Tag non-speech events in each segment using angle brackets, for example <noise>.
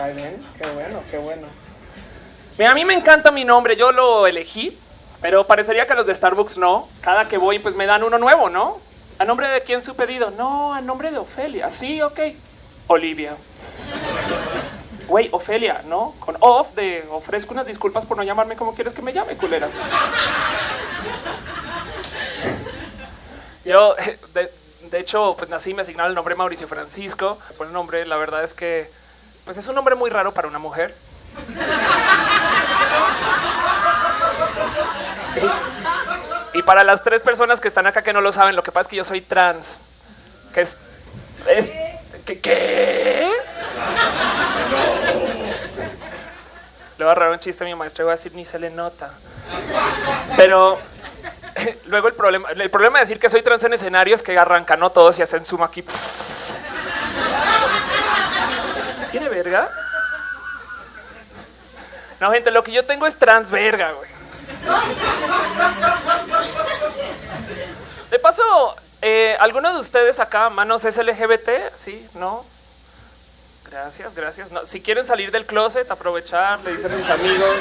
Qué bueno, qué bueno. Mira, a mí me encanta mi nombre, yo lo elegí, pero parecería que los de Starbucks no. Cada que voy, pues me dan uno nuevo, ¿no? ¿A nombre de quién su pedido? No, a nombre de Ofelia. Sí, ok. Olivia. Güey, Ofelia, ¿no? Con off de ofrezco unas disculpas por no llamarme como quieres que me llame, culera. Yo, <laughs> de, de hecho, pues nací, me asignaron el nombre Mauricio Francisco. Por el nombre, la verdad es que pues es un nombre muy raro para una mujer. Y para las tres personas que están acá que no lo saben, lo que pasa es que yo soy trans. Que es. ¿qué. Le voy a agarrar un chiste a mi maestra y voy a decir ni se le nota. Pero <laughs> luego el problema, el problema de decir que soy trans en escenario es que arrancan ¿no? todos y hacen zoom aquí. No, gente, lo que yo tengo es trans verga, güey. De paso, eh, ¿alguno de ustedes acá, manos es LGBT? Sí, no. Gracias, gracias. No, si quieren salir del closet, aprovechar, le dicen mis amigos.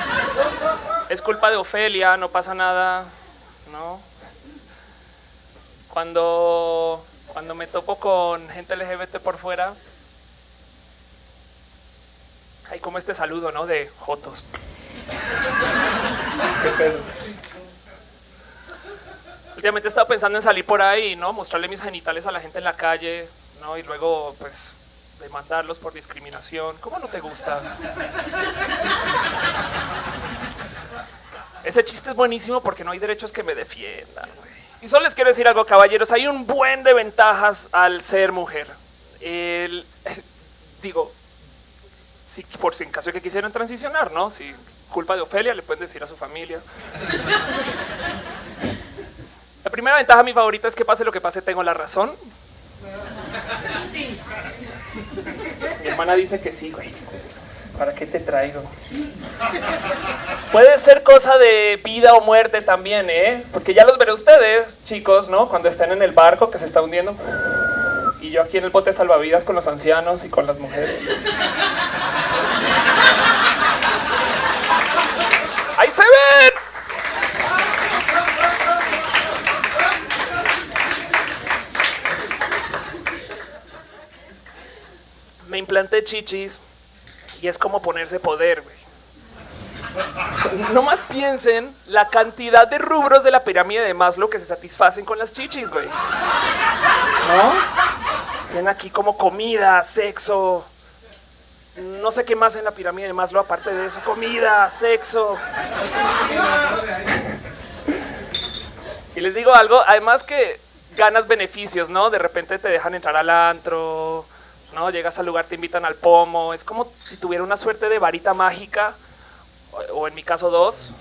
Es culpa de Ofelia, no pasa nada. No. Cuando, cuando me topo con gente LGBT por fuera, hay como este saludo, ¿no? De Jotos. <laughs> Últimamente he estado pensando en salir por ahí, ¿no? Mostrarle mis genitales a la gente en la calle, ¿no? Y luego, pues, demandarlos por discriminación. ¿Cómo no te gusta? Ese chiste es buenísimo porque no hay derechos que me defiendan. Y solo les quiero decir algo, caballeros. Hay un buen de ventajas al ser mujer. El, <laughs> digo, por si en caso de que quisieran transicionar, ¿no? Si culpa de Ofelia, le pueden decir a su familia. La primera ventaja, mi favorita, es que pase lo que pase, tengo la razón. Mi hermana dice que sí, güey. ¿Para qué te traigo? Puede ser cosa de vida o muerte también, ¿eh? Porque ya los veré ustedes, chicos, ¿no? Cuando estén en el barco que se está hundiendo. Y yo aquí en el bote salvavidas con los ancianos y con las mujeres. ¡Ahí se ven! Me implanté chichis y es como ponerse poder, güey. No más piensen la cantidad de rubros de la pirámide de Maslow que se satisfacen con las chichis, güey. ¿No? Tienen aquí como comida, sexo, no sé qué más en la pirámide de Maslow aparte de eso, comida, sexo. Y les digo algo, además que ganas beneficios, ¿no? De repente te dejan entrar al antro, ¿no? Llegas al lugar, te invitan al pomo, es como si tuviera una suerte de varita mágica, o, en mi caso dos.